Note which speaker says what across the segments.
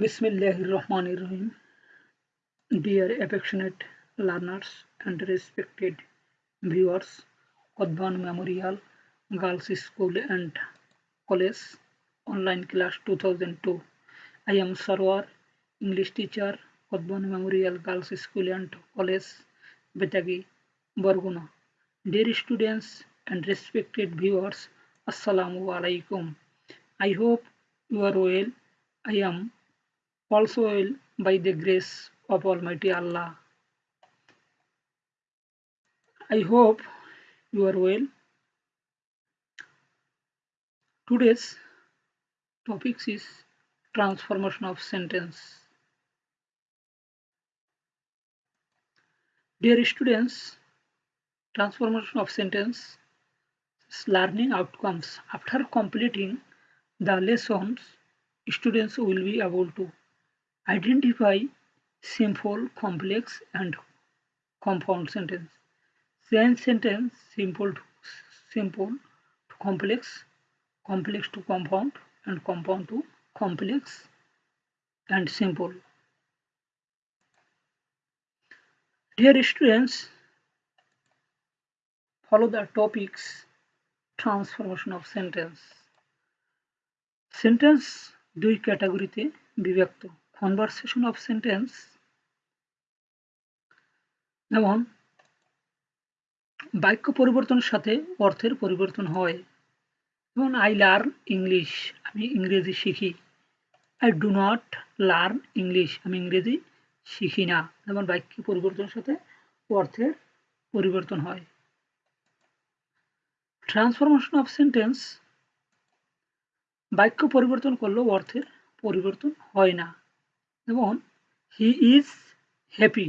Speaker 1: Bismillahirrahmanirrahim. Dear affectionate learners and respected viewers, Kodban Memorial Girls School and College Online Class 2002. I am Sarwar, English teacher, Kodban Memorial Girls School and College, Betagi, Barguna. Dear students and respected viewers, Assalamu alaikum. I hope you are well. I am also by the grace of Almighty Allah. I hope you are well. Today's topic is transformation of sentence. Dear students, transformation of sentence is learning outcomes. After completing the lessons, students will be able to identify simple, complex, and compound sentence. Change sentence simple to simple to complex, complex to compound, and compound to complex and simple. Dear students, follow the topics transformation of sentence. Sentence দুই ক্যাটাগরিতে বিভক্ত conversation of sentence যেমন, বাক্য পরিবর্তনের সাথে অর্থের পরিবর্তন হয়। যেমন আই লার্ন ইংলিশ আমি ইংরেজি শিখি। I do not learn English আমি ইংরেজি শিখি না। যেমন, বাক্য পরিবর্তনের সাথে অর্থের পরিবর্তন হয়। ট্রান্সফরমেশন অফ সেন্টেন্স বাক্য পরিবর্তন করলেও অর্থের পরিবর্তন হয় না। যেমন he is happy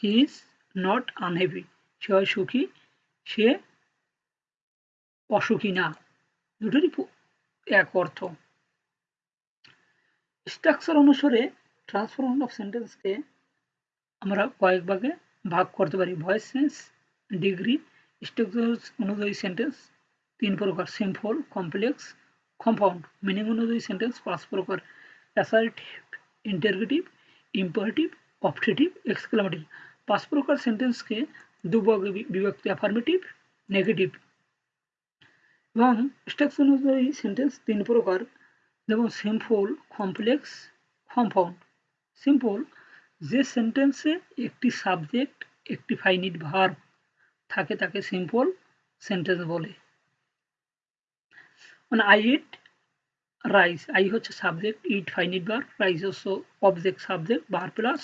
Speaker 1: he is not unhappy সে হয় সুখী, সে অসুখী না। দুটোরই এক অর্থ। স্ট্রাকচার অনুসারে ট্রান্সফরমেশন অফ সেন্টেন্সকে আমরা কয়েক ভাগে ভাগ করতে পারি। ভয়েস সেন্স ডিগ্রি স্ট্রাকচার অনুযায়ী সেন্টেন্স তিন প্রকার। সিম্পল কমপ্লেক্স কম্পাউন্ড মিনিং অনুযায়ী সেন্টেন্স পাঁচ প্রকার। Assertive interrogative imperative optative exclamatory পাঁচ প্রকার সেন্টেন্সকে দুভাগে বিভক্ত অ্যাফার্মেটিভ নেগেটিভ এবং স্ট্রাকচার অনুযায়ী সেন্টেন্স তিন প্রকার, যেমন সিম্পল কমপ্লেক্স কম্পাউন্ড সিম্পল যে সেন্টেন্সে একটি সাবজেক্ট একটি ফাইনিট ভার্ব থাকে তাকে সিম্পল সেন্টেন্স বলে। মানে আই ইট রাইস আই হচ্ছে সাবজেক্ট ইট ফাইনিট বার রাইস হচ্ছে অবজেক্ট সাবজেক্ট বার প্লাস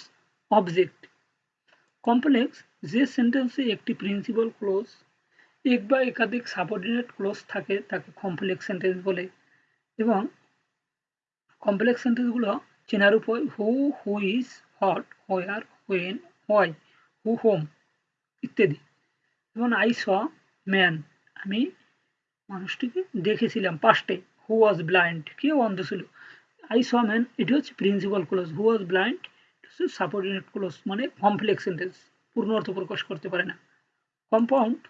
Speaker 1: অবজেক্ট কমপ্লেক্স যে সেন্টেন্সে একটি প্রিন্সিপাল ক্লোজ এক বা একাধিক সাবঅর্ডিনেট ক্লোজ থাকে, তাকে কমপ্লেক্স সেন্টেন্স বলে। এবং কমপ্লেক্স সেন্টেন্সগুলো চেনার উপায় who who is hot where when why who whom ইত্যাদি। যেমন আই স ম্যান আমি মানুষটিকে দেখেছিলাম পাস্টে। হু ওয়াজ ব্লাইন্ড কেউ অন্ধ ছিল। আই স ম্যান এটি হচ্ছে principal clause who was blind হচ্ছে সাবঅর্ডিনেট ক্লোজ মানে কমপ্লেক্স সেন্টেন্স পূর্ণ অর্থ প্রকাশ করতে পারে না। কম্পাউন্ড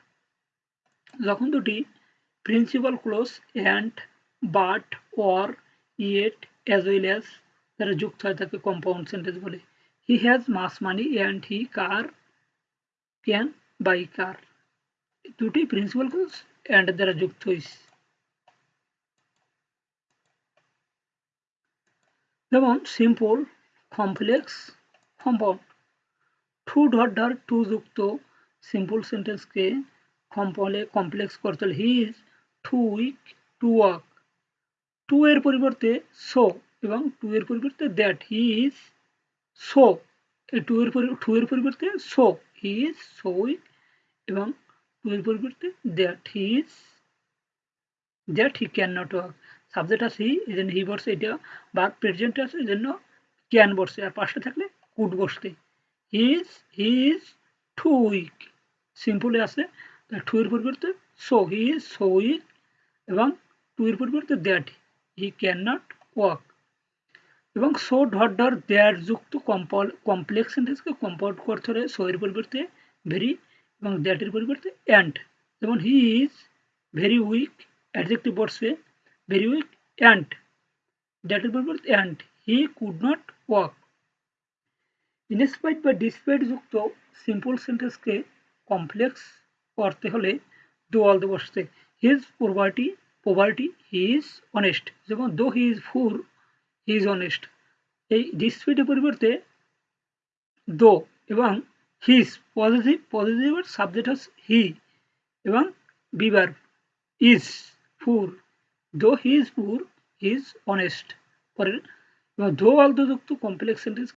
Speaker 1: যখন দুটি principal clause and but or yet as well as তারা যুক্ত হয়, তাকে কম্পাউন্ড সেন্টেন্স বলে। He has much money and he car can buy car দুটি প্রিন্সিপাল ক্লোজ অ্যান্ড দ্বারা যুক্ত হয়েছে যেমন simple complex compound to dot dot to যুক্ত সিম্পল সেন্টেন্সকে কম্পলে কমপ্লেক্স করতে হলে he is too weak to work too এর পরিবর্তে সো এবং টু এর পরিবর্তে that he is so too এর টু এর পরিবর্তে so he is so weak এবং পরিবর্তে that he is, that he can not work subject আছে হি এই হি বসছে এটা বা প্রেজেন্ট আছে এই জন্য ক্যান বসছে আর পাশে থাকলে কুড বসতে। He is he is too weak. সিম্পলে আছে টু এর পরিবর্তে so he is so weak. এবং টু এর পরিবর্তে that he can not work এবং সো ডট ডট দ্যাট যুক্ত কমপ্লেক্স সেন্টেন্সকে কম্পাউন্ড করতে হলে সো এর পরিবর্তে ভেরি এবং দ্যাটের পরিবর্তে অ্যান্ড যেমন he is very weak adjective বসে ভেরি উইক অ্যান্ড দ্যাটের পরিবর্তে and he could not walk in spite বা ডিসপাইট যুক্ত সিম্পল সেন্টেন্সকে কমপ্লেক্স করতে হলে দো অলদো বসতে his poverty poverty he is honest যেমন though he is poor he is honest এই ডিসপিটের পরিবর্তে দো এবং হিজ পজিটিভ পজিটিভ সাবজেক্ট হচ্ছে হি এবং Bieber is poor though he is poor he is honest পরের, এবং দো অলদো কমপ্লেক্স সেন্টেন্স